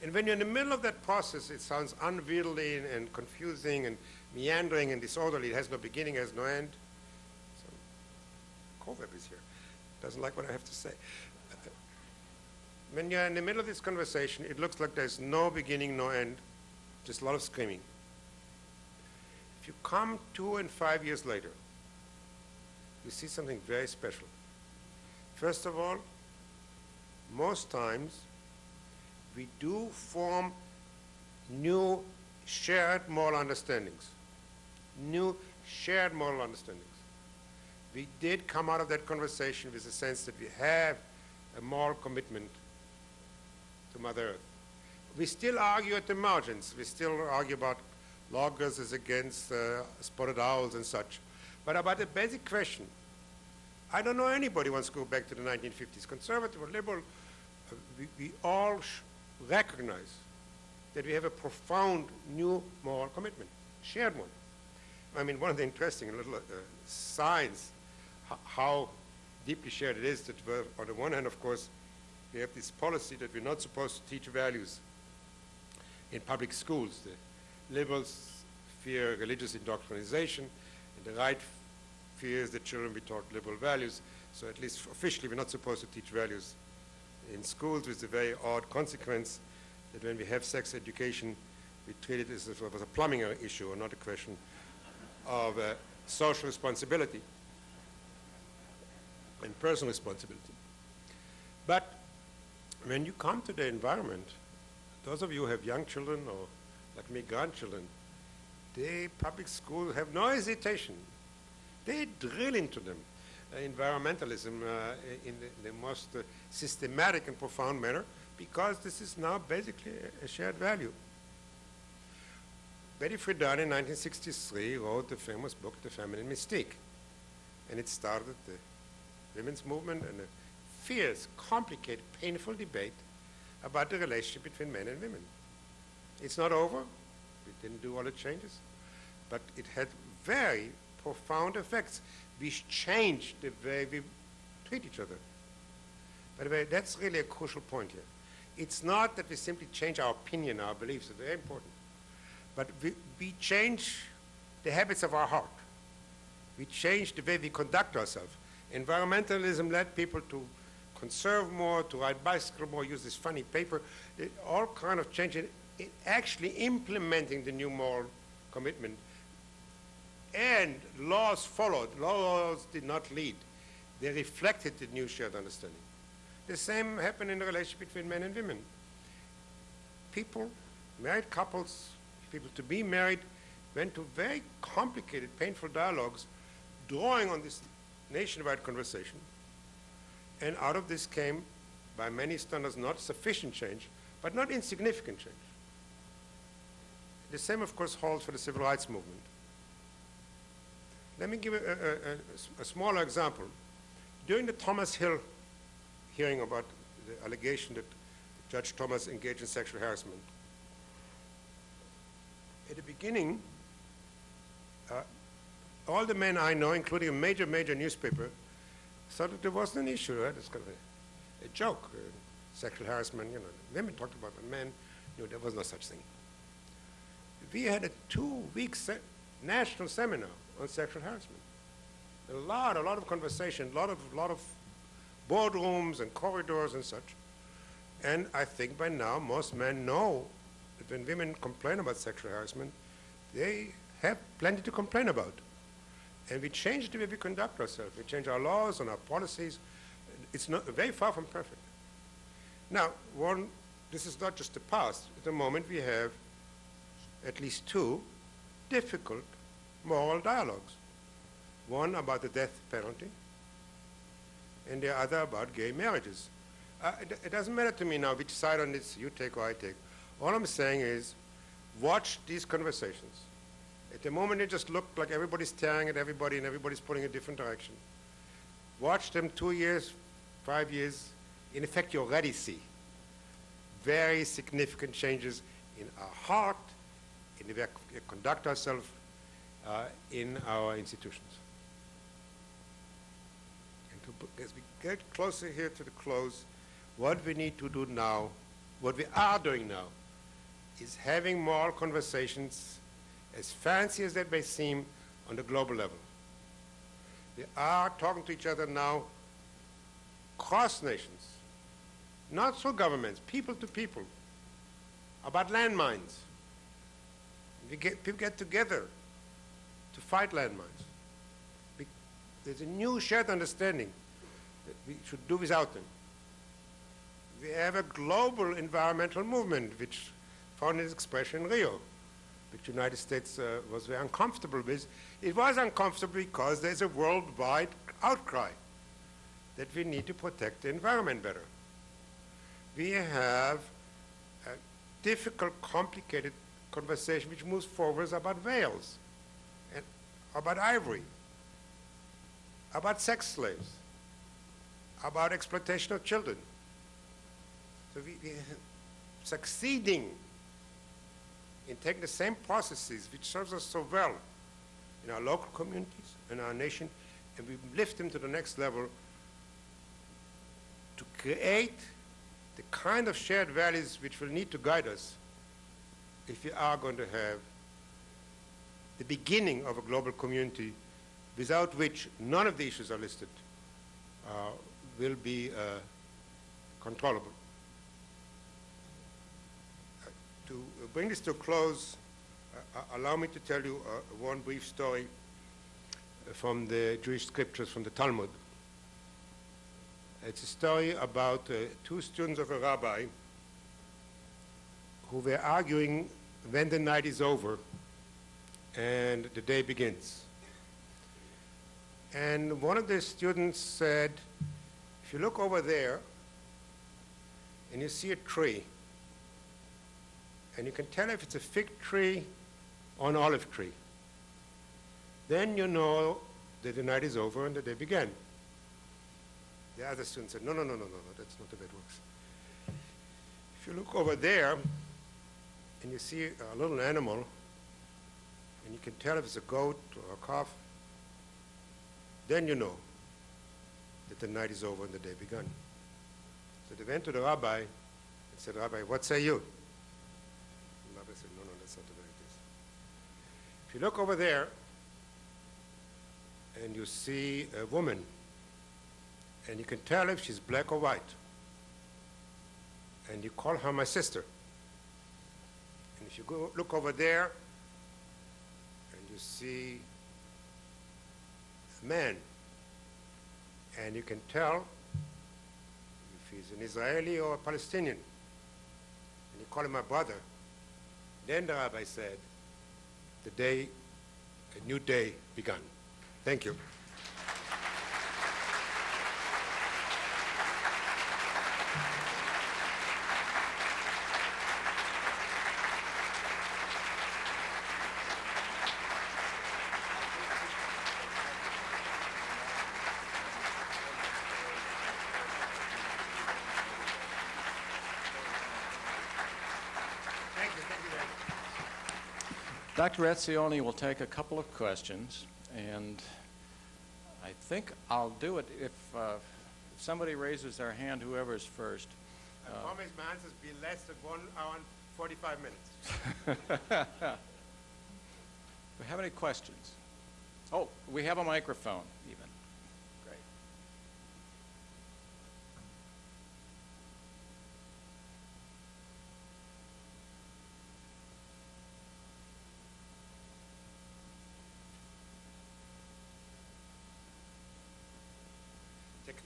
And when you're in the middle of that process, it sounds unwieldy and, and confusing and meandering and disorderly. It has no beginning, has no end. So, is here. Doesn't like what I have to say. When you're in the middle of this conversation, it looks like there's no beginning, no end, just a lot of screaming. You come two and five years later, you see something very special. First of all, most times we do form new shared moral understandings. New shared moral understandings. We did come out of that conversation with the sense that we have a moral commitment to Mother Earth. We still argue at the margins. We still argue about loggers is against uh, spotted owls and such. But about the basic question, I don't know anybody wants to go back to the 1950s. Conservative or liberal, uh, we, we all recognize that we have a profound new moral commitment, shared one. I mean, one of the interesting little uh, signs how deeply shared it is that we're on the one hand, of course, we have this policy that we're not supposed to teach values in public schools. The liberals fear religious indoctrination, and the right fears that children be taught liberal values. So at least officially, we're not supposed to teach values in schools with the very odd consequence that when we have sex education, we treat it as if it was a plumbing issue or not a question of uh, social responsibility and personal responsibility. But when you come to the environment, those of you who have young children or, like me, grandchildren, the public schools have no hesitation. They drill into them uh, environmentalism uh, in the, the most uh, systematic and profound manner because this is now basically a, a shared value. Betty Friedan in 1963 wrote the famous book, The Feminine Mystique, and it started the women's movement and a fierce, complicated, painful debate about the relationship between men and women. It's not over. We didn't do all the changes, but it had very profound effects which changed the way we treat each other. By the way, that's really a crucial point here. It's not that we simply change our opinion, our beliefs, are very important, but we, we change the habits of our heart. We change the way we conduct ourselves. Environmentalism led people to conserve more, to ride bicycle more, use this funny paper, it- all kind of change actually implementing the new moral commitment. And laws followed. Laws did not lead. They reflected the new shared understanding. The same happened in the relationship between men and women. People, married couples, people to be married, went to very complicated, painful dialogues, drawing on this nationwide conversation. And out of this came, by many standards, not sufficient change, but not insignificant change. The same, of course, holds for the civil rights movement. Let me give a smaller example. During the Thomas Hill hearing about the allegation that Judge Thomas engaged in sexual harassment, at the beginning, uh, all the men I know, including a major, major newspaper, thought that there wasn't an issue, right? It's kind of a, a joke, uh, sexual harassment, you know. Women talked about it, men, know, there was no such thing. We had a two-week se- national seminar on sexual harassment. A lot, a lot of conversation, a lot of, lot of boardrooms and corridors and such. And I think by now most men know that when women complain about sexual harassment, they have plenty to complain about. And we change the way we conduct ourselves. We change our laws and our policies. It's not very far from perfect. Now, one, this is not just the past. At the moment, we have at least two difficult moral dialogues. One about the death penalty, and the other about gay marriages. Uh, it, it doesn't matter to me now which side on this you take or I take. All I'm saying is, watch these conversations. At the moment, it just look like everybody's staring at everybody and everybody's pulling a different direction. Watch them two years, five years. In effect, you already see very significant changes in our heart, the way we conduct ourselves, uh, in our institutions. And to, as we get closer here to the close, what we need to do now, what we are doing now, is having moral conversations, as fancy as that may seem, on the global level. We are talking to each other now cross nations, not through governments, people to people, about landmines. We get, people get together to fight landmines. There's a new shared understanding that we should do without them. We have a global environmental movement which found its expression in Rio, which the United States uh, was very uncomfortable with. It was uncomfortable because there's a worldwide outcry that we need to protect the environment better. We have a difficult, complicated conversation which moves forward about veils, and about ivory, about sex slaves, about exploitation of children. So we, we succeeding in taking the same processes which serves us so well in our local communities and our nation, and we lift them to the next level to create the kind of shared values which will need to guide us if we are going to have the beginning of a global community without which none of the issues are listed uh, will be uh, controllable. Uh, to bring this to a close, uh, uh, allow me to tell you uh, one brief story from the Jewish scriptures from the Talmud. It's a story about two students of a rabbi who were arguing when the night is over and the day begins. And one of the students said, if you look over there and you see a tree, and you can tell if it's a fig tree or an olive tree, then you know that the night is over and the day began. The other student said, no, no, no, no, no, no, that's not the way it works. If you look over there and you see a little animal, and you can tell if it's a goat or a calf, then you know that the night is over and the day begun. So they went to the rabbi and said, Rabbi, what say you? The rabbi said, no, no, that's not the way it is. If you look over there and you see a woman, and you can tell if she's black or white, and you call her my sister. If you go look over there and you see a man, and you can tell if he's an Israeli or a Palestinian, and you call him my brother, then the rabbi said, the day, a new day begun. Thank you. Dr. Etzioni will take a couple of questions, and I think I'll do it if, uh, if somebody raises their hand, whoever's first. I promise my answers be less than one hour and 45 minutes. Do we have any questions? Oh, we have a microphone, even.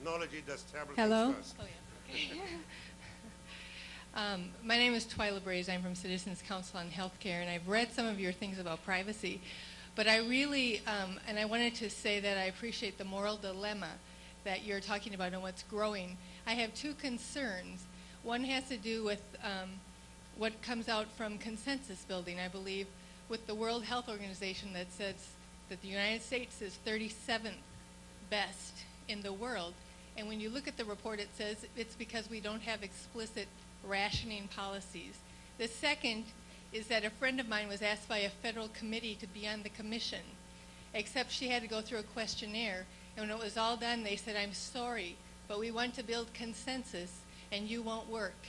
Technology does terrible Hello? things to us. Oh, yeah. Um, My name is Twila Brase. I'm from Citizens Council on Healthcare, and I've read some of your things about privacy. But I really, um, and I wanted to say that I appreciate the moral dilemma that you're talking about and what's growing. I have two concerns. One has to do with um, what comes out from consensus building, I believe, with the World Health Organization that says that the United States is 37th best in the world. And when you look at the report, it says it's because we don't have explicit rationing policies. The second is that a friend of mine was asked by a federal committee to be on the commission, except she had to go through a questionnaire. And when it was all done, they said, I'm sorry, but we want to build consensus and you won't work.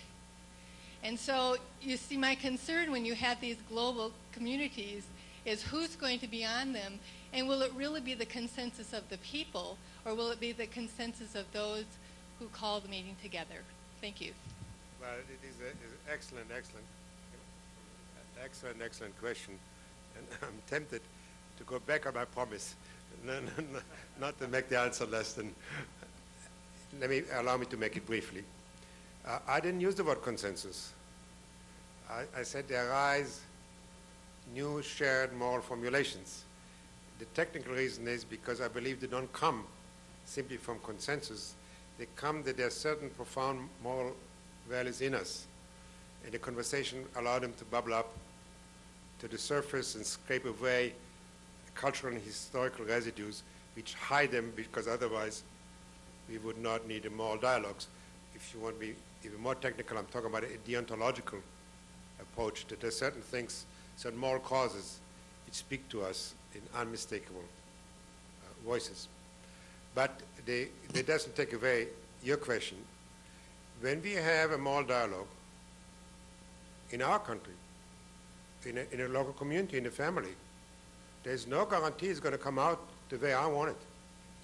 And so you see, my concern when you have these global communities is who's going to be on them, and will it really be the consensus of the people, or will it be the consensus of those who call the meeting together? Thank you. Well, it is an excellent, excellent, excellent, excellent question. And I'm tempted to go back on my promise, no, no, no, not to make the answer less than, let me, allow me to make it briefly. Uh, I didn't use the word consensus. I, I said there arise new shared moral formulations. The technical reason is because I believe they don't come simply from consensus. They come that there are certain profound moral values in us. And the conversation allowed them to bubble up to the surface and scrape away cultural and historical residues which hide them because otherwise we would not need a moral dialogues. If you want to be even more technical, I'm talking about a deontological approach, that there are certain things, certain moral causes which speak to us in unmistakable uh, voices. But they, they doesn't take away your question. When we have a moral dialogue in our country, in a, in a local community, in a family, there's no guarantee it's going to come out the way I want it,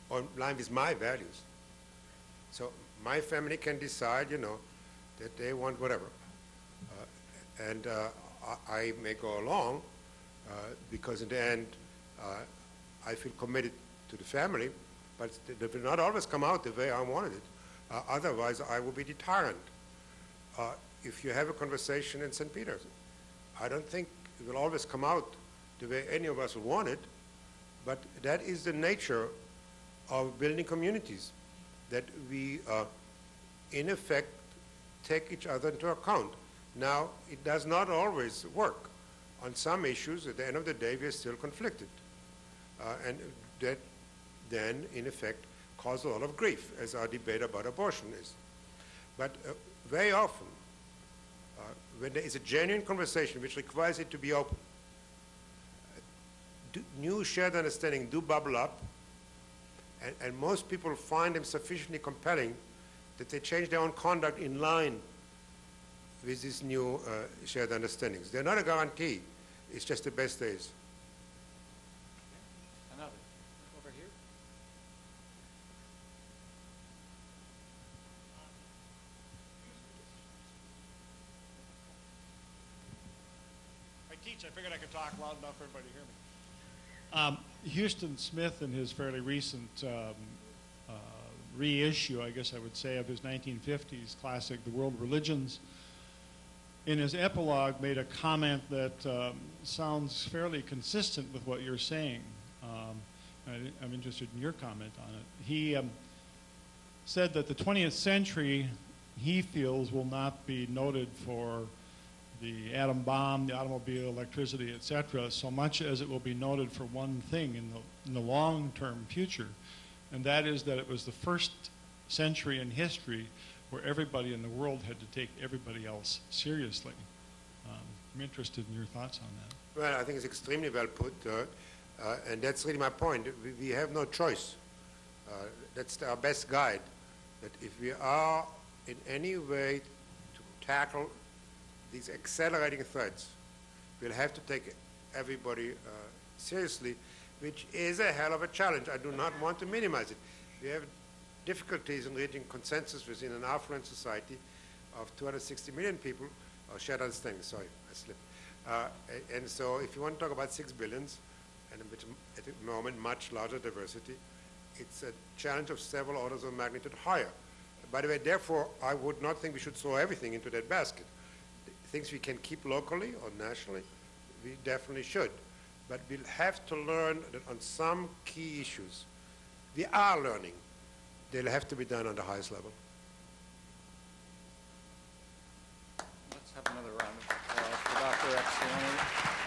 or in line with my values. So my family can decide, you know, that they want whatever. Uh, and uh, I, I may go along because in the end, uh, I feel committed to the family, but it will not always come out the way I wanted it. Uh, otherwise, I will be deterrent. Uh, if you have a conversation in St. Peter. I don't think it will always come out the way any of us want it, but that is the nature of building communities, that we, uh, in effect, take each other into account. Now, it does not always work. On some issues, at the end of the day, we are still conflicted. Uh, and that then, in effect, causes a lot of grief, as our debate about abortion is. But uh, very often, uh, when there is a genuine conversation which requires it to be open, uh, do, new shared understanding do bubble up, and, and most people find them sufficiently compelling that they change their own conduct in line with these new uh, shared understandings. They're not a guarantee, it's just the best days. Another. Over here. I teach, I figured I could talk loud enough for everybody to hear me. Um, Huston Smith, in his fairly recent um, uh, reissue, I guess I would say, of his 1950s classic, The World Religions, in his epilogue made a comment that um, sounds fairly consistent with what you're saying. Um, I, I'm interested in your comment on it. He um, said that the 20th century, he feels, will not be noted for the atom bomb, the automobile, electricity, etc., so much as it will be noted for one thing in the, in the long-term future, and that is that it was the first century in history where everybody in the world had to take everybody else seriously. Um, I'm interested in your thoughts on that. Well, I think it's extremely well put, uh, uh, and that's really my point. We, we have no choice. Uh, that's our best guide, that if we are in any way to tackle these accelerating threats, we'll have to take everybody uh, seriously, which is a hell of a challenge. I do not want to minimize it. We have difficulties in reaching consensus within an affluent society of 260 million people, or shared understanding, sorry, I slipped. Uh, and so if you want to talk about six billions, and at the moment much larger diversity, it's a challenge of several orders of magnitude higher. By the way, therefore, I would not think we should throw everything into that basket. Things we can keep locally or nationally, we definitely should. But we'll have to learn that on some key issues, we are learning. They'll have to be done on the highest level. Let's have another round of applause for Dr. Epstein.